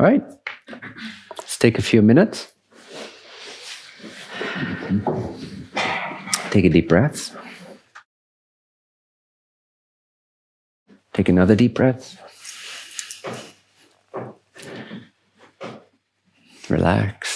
All right. Let's take a few minutes. Take a deep breath. Take another deep breath. Relax.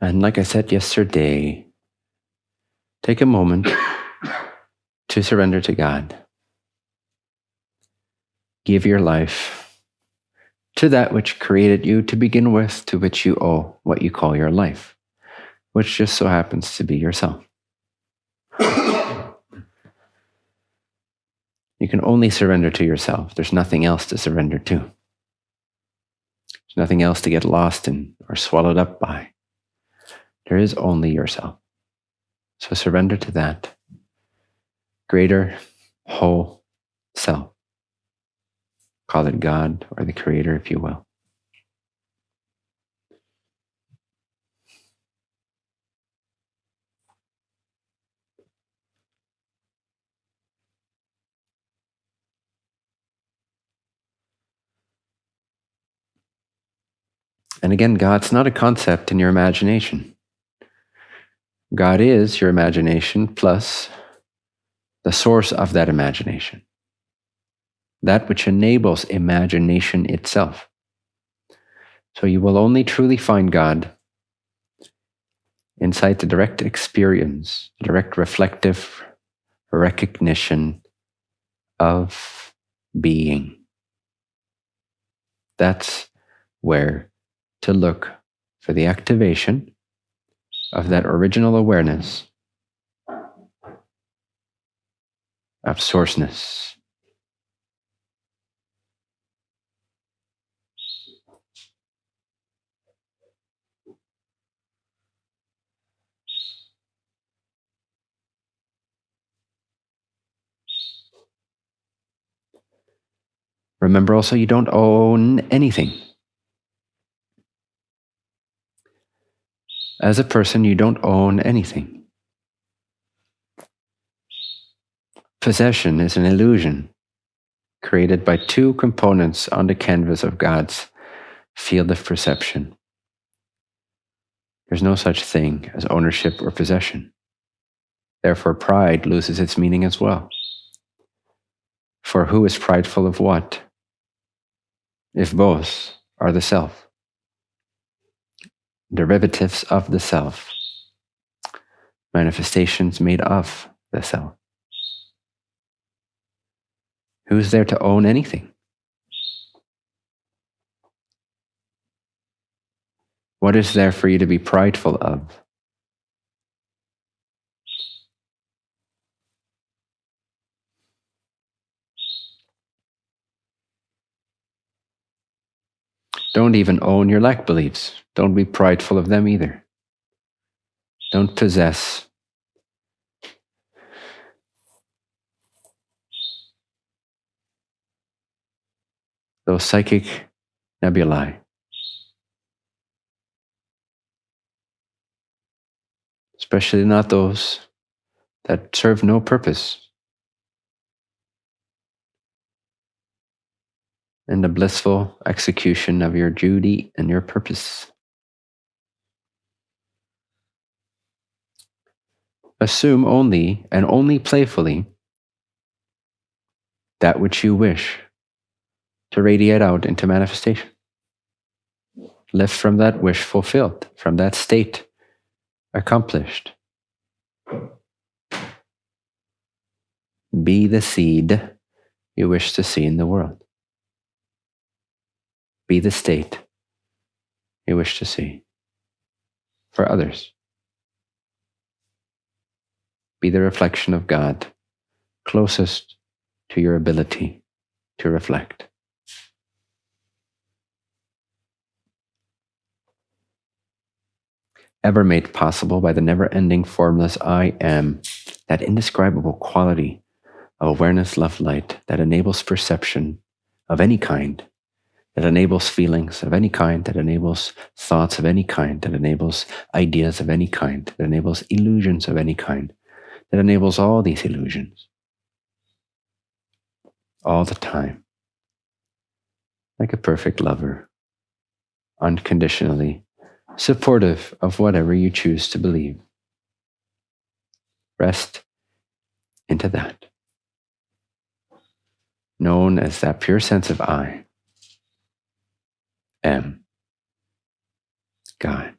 And like I said yesterday, take a moment to surrender to God. Give your life to that which created you to begin with, to which you owe what you call your life, which just so happens to be yourself. you can only surrender to yourself. There's nothing else to surrender to. There's nothing else to get lost in or swallowed up by. There is only yourself. So surrender to that greater whole self. Call it God or the Creator, if you will. And again, God's not a concept in your imagination. God is your imagination plus the source of that imagination, that which enables imagination itself. So you will only truly find God inside the direct experience, direct reflective recognition of being. That's where to look for the activation of that original awareness of sourceness. Remember also, you don't own anything. As a person, you don't own anything. Possession is an illusion created by two components on the canvas of God's field of perception. There's no such thing as ownership or possession. Therefore, pride loses its meaning as well. For who is prideful of what? If both are the self derivatives of the self, manifestations made of the self. Who's there to own anything? What is there for you to be prideful of? Don't even own your lack beliefs. Don't be prideful of them either. Don't possess. Those psychic nebulae. Especially not those that serve no purpose. In the blissful execution of your duty and your purpose. Assume only and only playfully that which you wish to radiate out into manifestation. Live from that wish fulfilled, from that state accomplished. Be the seed you wish to see in the world be the state you wish to see for others. Be the reflection of God closest to your ability to reflect. ever made possible by the never ending formless I am, that indescribable quality of awareness, love, light that enables perception of any kind, that enables feelings of any kind, that enables thoughts of any kind, that enables ideas of any kind, that enables illusions of any kind, that enables all these illusions all the time, like a perfect lover, unconditionally supportive of whatever you choose to believe. Rest into that. Known as that pure sense of I am God.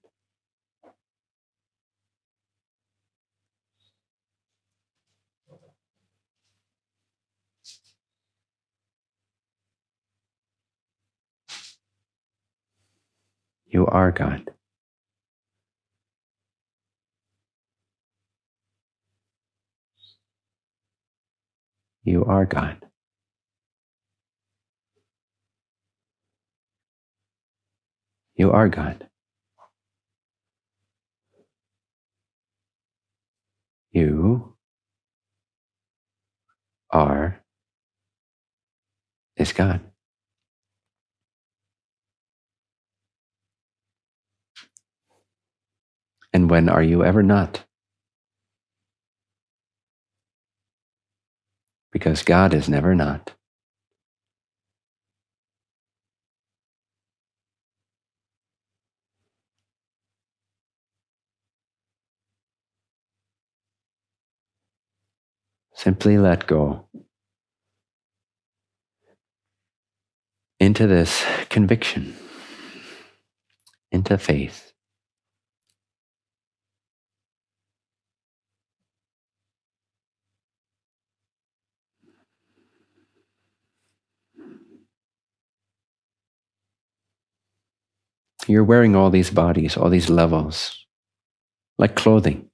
You are God. You are God. You are God. You are is God. And when are you ever not? Because God is never not. Simply let go into this conviction, into faith. You're wearing all these bodies, all these levels, like clothing.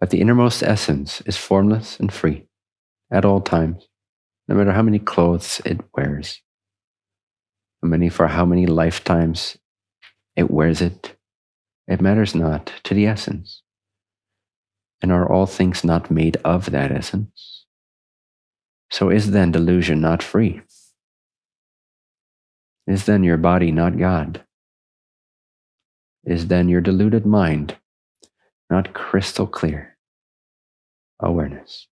But the innermost essence is formless and free at all times, no matter how many clothes it wears, how many for how many lifetimes it wears it. It matters not to the essence. And are all things not made of that essence? So is then delusion not free? Is then your body not God? Is then your deluded mind not crystal clear awareness.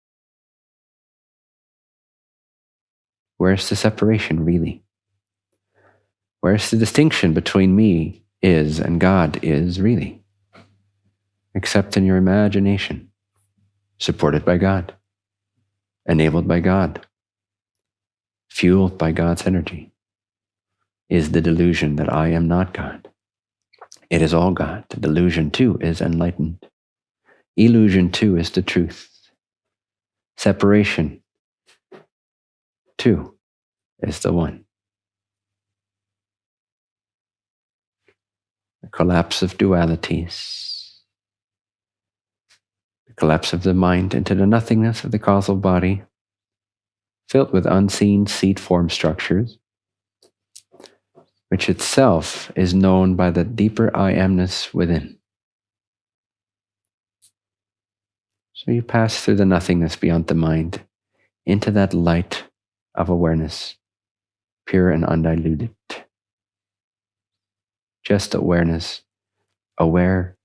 Where's the separation really? Where's the distinction between me is and God is really? Except in your imagination, supported by God, enabled by God, fueled by God's energy, is the delusion that I am not God. It is all God. The delusion too is enlightened. Illusion too is the truth. Separation too is the one. The collapse of dualities, the collapse of the mind into the nothingness of the causal body, filled with unseen seed form structures, which itself is known by the deeper I amness within. So you pass through the nothingness beyond the mind into that light of awareness, pure and undiluted. Just awareness, aware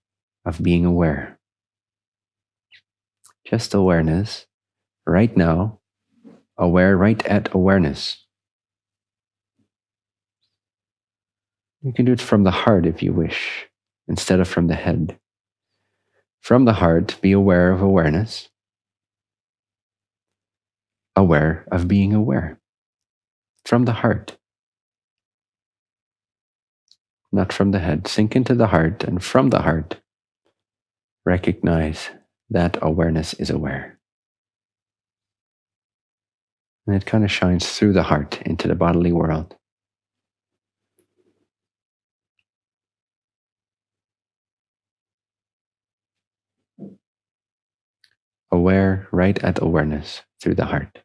of being aware. Just awareness, right now, aware right at awareness. You can do it from the heart if you wish, instead of from the head. From the heart, be aware of awareness, aware of being aware. From the heart, not from the head. Sink into the heart, and from the heart, recognize that awareness is aware. And it kind of shines through the heart into the bodily world. aware right at awareness through the heart,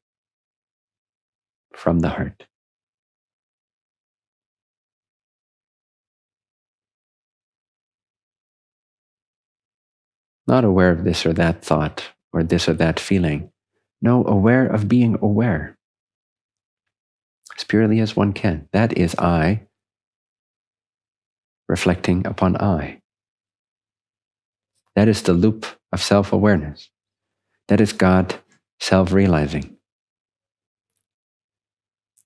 from the heart. Not aware of this or that thought or this or that feeling. No, aware of being aware. As purely as one can. That is I reflecting upon I. That is the loop of self awareness. That is God self realizing.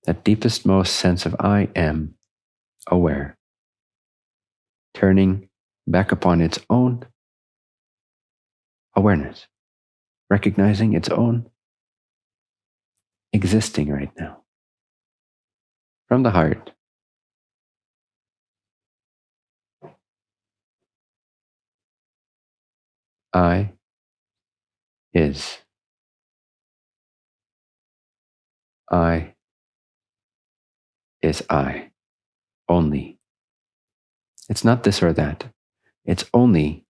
That deepest, most sense of I am aware, turning back upon its own awareness, recognizing its own existing right now. From the heart, I is. I is I. Only. It's not this or that. It's only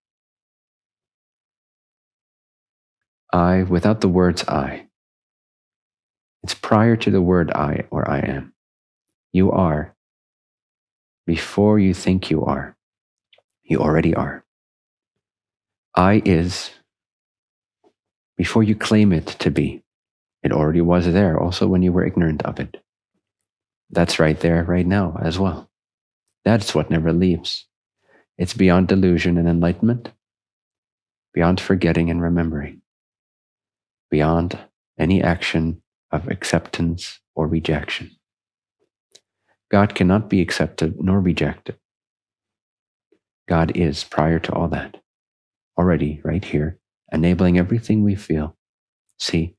I without the words I. It's prior to the word I or I am. You are before you think you are. You already are. I is before you claim it to be. It already was there, also when you were ignorant of it. That's right there, right now, as well. That's what never leaves. It's beyond delusion and enlightenment, beyond forgetting and remembering, beyond any action of acceptance or rejection. God cannot be accepted nor rejected. God is prior to all that already right here, enabling everything we feel, see,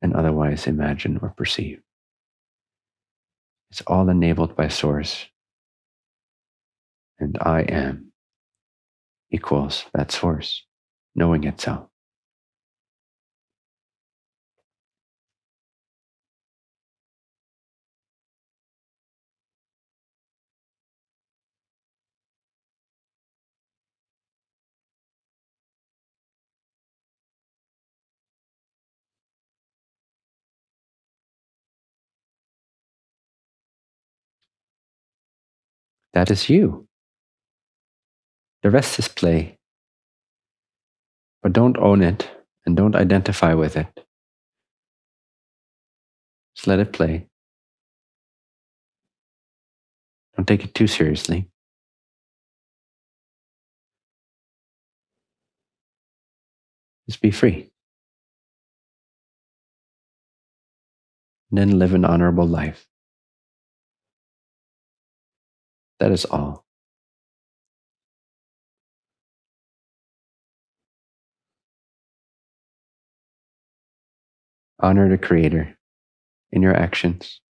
and otherwise imagine or perceive. It's all enabled by Source. And I am equals that Source, knowing itself. That is you. The rest is play. But don't own it and don't identify with it. Just let it play. Don't take it too seriously. Just be free. And then live an honorable life. That is all. Honor the Creator in your actions.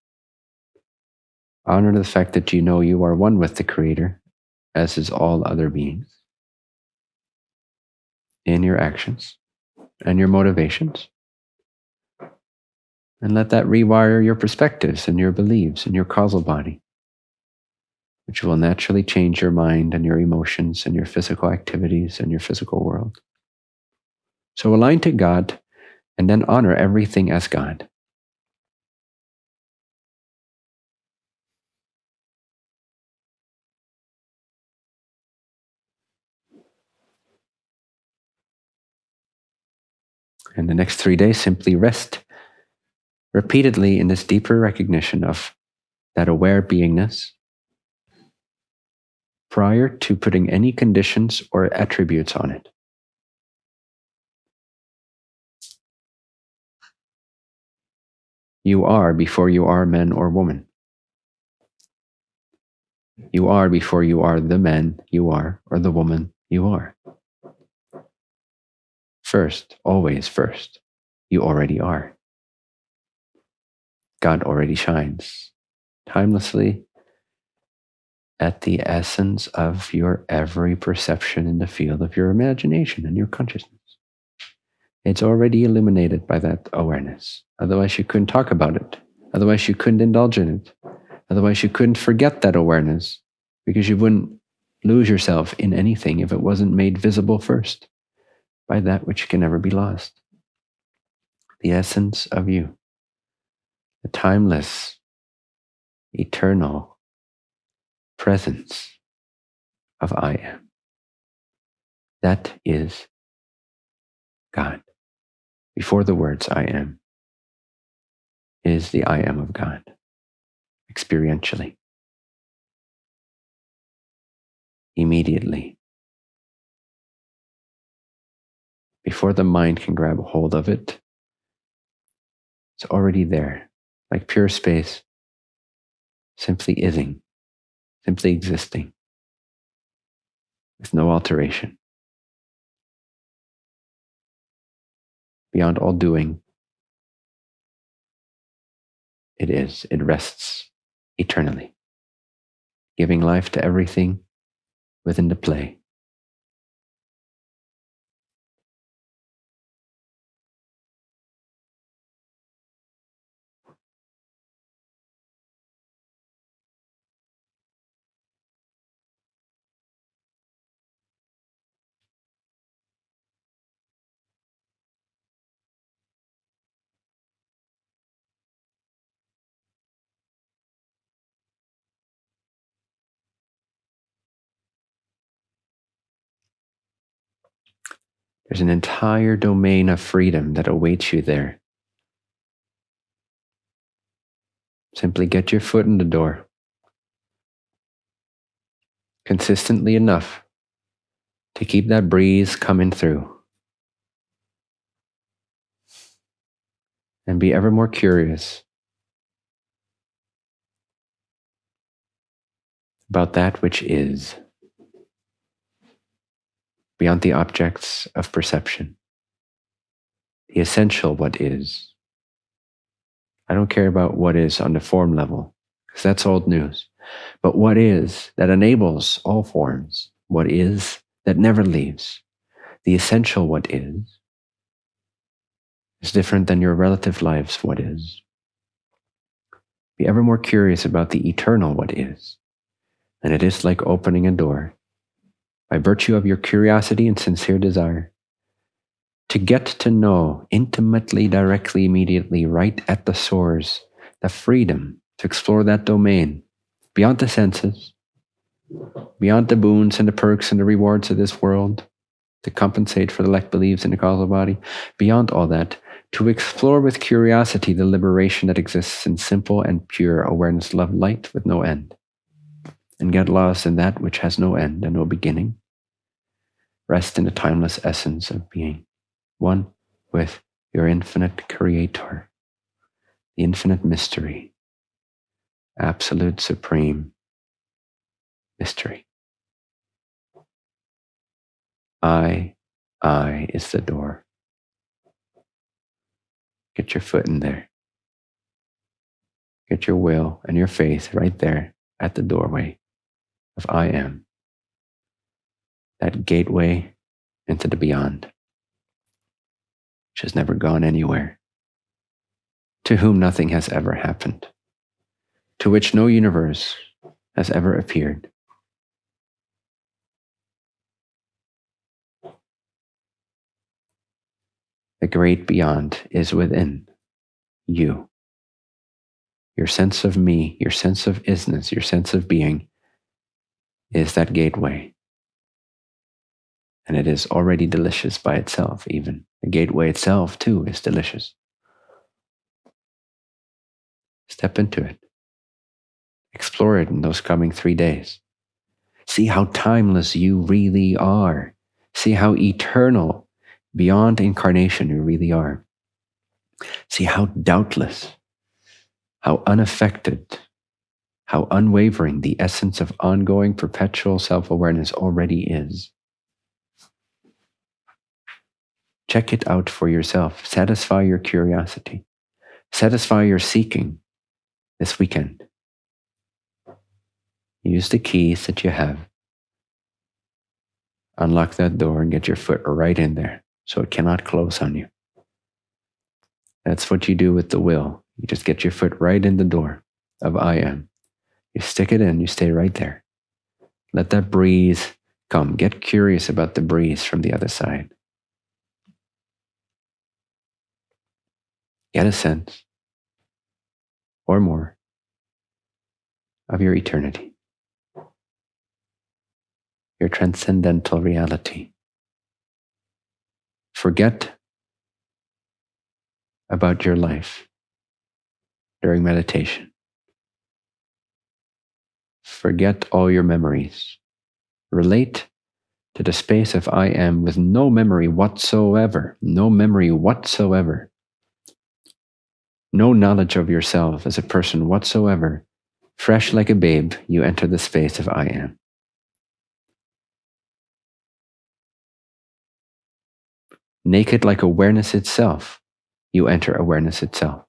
Honor the fact that you know you are one with the Creator, as is all other beings, in your actions and your motivations. And let that rewire your perspectives and your beliefs and your causal body which will naturally change your mind and your emotions and your physical activities and your physical world. So align to God and then honor everything as God. And the next three days, simply rest repeatedly in this deeper recognition of that aware beingness prior to putting any conditions or attributes on it. You are before you are man or woman. You are before you are the man you are or the woman you are. First, always first, you already are. God already shines timelessly at the essence of your every perception in the field of your imagination and your consciousness. It's already illuminated by that awareness. Otherwise, you couldn't talk about it. Otherwise, you couldn't indulge in it. Otherwise, you couldn't forget that awareness because you wouldn't lose yourself in anything if it wasn't made visible first by that which can never be lost. The essence of you, the timeless, eternal, presence of I am. That is God. Before the words I am is the I am of God, experientially, immediately. Before the mind can grab hold of it, it's already there, like pure space, simply ising, simply existing, with no alteration. Beyond all doing, it is, it rests eternally, giving life to everything within the play. There's an entire domain of freedom that awaits you there. Simply get your foot in the door. Consistently enough to keep that breeze coming through. And be ever more curious about that which is beyond the objects of perception. The essential what is. I don't care about what is on the form level, because that's old news. But what is that enables all forms, what is that never leaves, the essential what is, is different than your relative lives what is. Be ever more curious about the eternal what is, and it is like opening a door by virtue of your curiosity and sincere desire, to get to know intimately, directly, immediately, right at the source, the freedom to explore that domain beyond the senses, beyond the boons and the perks and the rewards of this world, to compensate for the lack beliefs in the causal body, beyond all that, to explore with curiosity the liberation that exists in simple and pure awareness, love, light with no end, and get lost in that which has no end and no beginning, Rest in the timeless essence of being, one with your infinite creator, the infinite mystery, absolute supreme mystery. I, I is the door. Get your foot in there. Get your will and your faith right there at the doorway of I am that gateway into the beyond, which has never gone anywhere, to whom nothing has ever happened, to which no universe has ever appeared. The great beyond is within you. Your sense of me, your sense of isness, your sense of being is that gateway and it is already delicious by itself, even. The gateway itself, too, is delicious. Step into it. Explore it in those coming three days. See how timeless you really are. See how eternal, beyond incarnation, you really are. See how doubtless, how unaffected, how unwavering the essence of ongoing perpetual self awareness already is. Check it out for yourself. Satisfy your curiosity. Satisfy your seeking this weekend. Use the keys that you have. Unlock that door and get your foot right in there so it cannot close on you. That's what you do with the will. You just get your foot right in the door of I am. You stick it in, you stay right there. Let that breeze come. Get curious about the breeze from the other side. Get a sense or more of your eternity, your transcendental reality. Forget about your life during meditation. Forget all your memories. Relate to the space of I am with no memory whatsoever, no memory whatsoever, no knowledge of yourself as a person whatsoever. Fresh like a babe, you enter the space of I am. Naked like awareness itself, you enter awareness itself.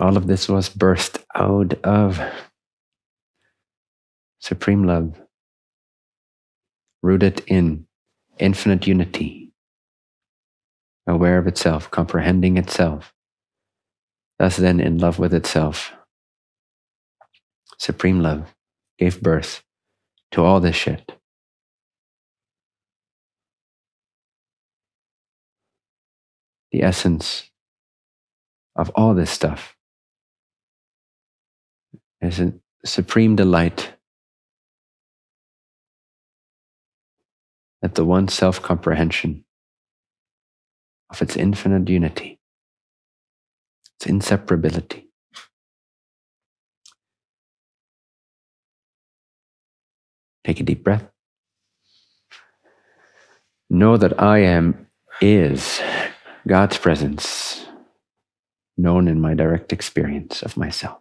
All of this was birthed out of supreme love, rooted in infinite unity, aware of itself, comprehending itself, thus then in love with itself. Supreme love gave birth to all this shit. The essence of all this stuff is a supreme delight at the one self comprehension of its infinite unity, its inseparability. Take a deep breath. Know that I am is God's presence known in my direct experience of myself.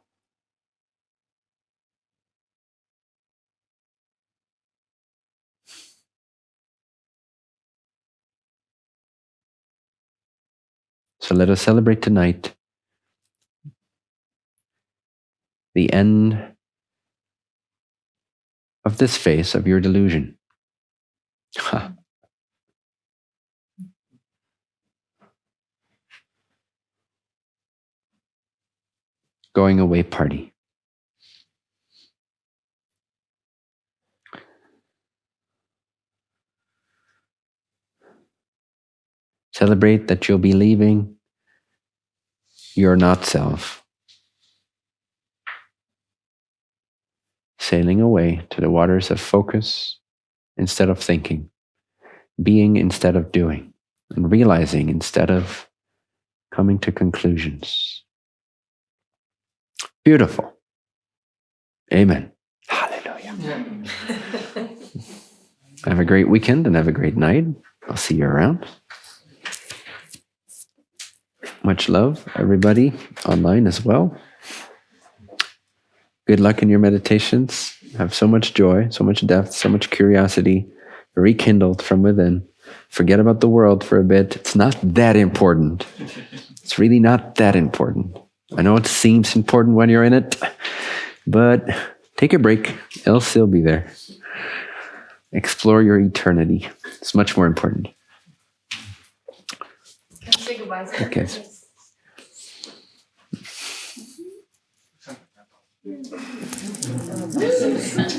So let us celebrate tonight the end of this phase of your delusion. Going away party. Celebrate that you'll be leaving your not self. Sailing away to the waters of focus instead of thinking, being instead of doing, and realizing instead of coming to conclusions. Beautiful. Amen. Hallelujah. have a great weekend and have a great night. I'll see you around. Much love, everybody online as well. Good luck in your meditations. Have so much joy, so much depth, so much curiosity rekindled from within. Forget about the world for a bit. It's not that important. It's really not that important. I know it seems important when you're in it, but take a break. It'll still be there. Explore your eternity. It's much more important. Okay. Thank you.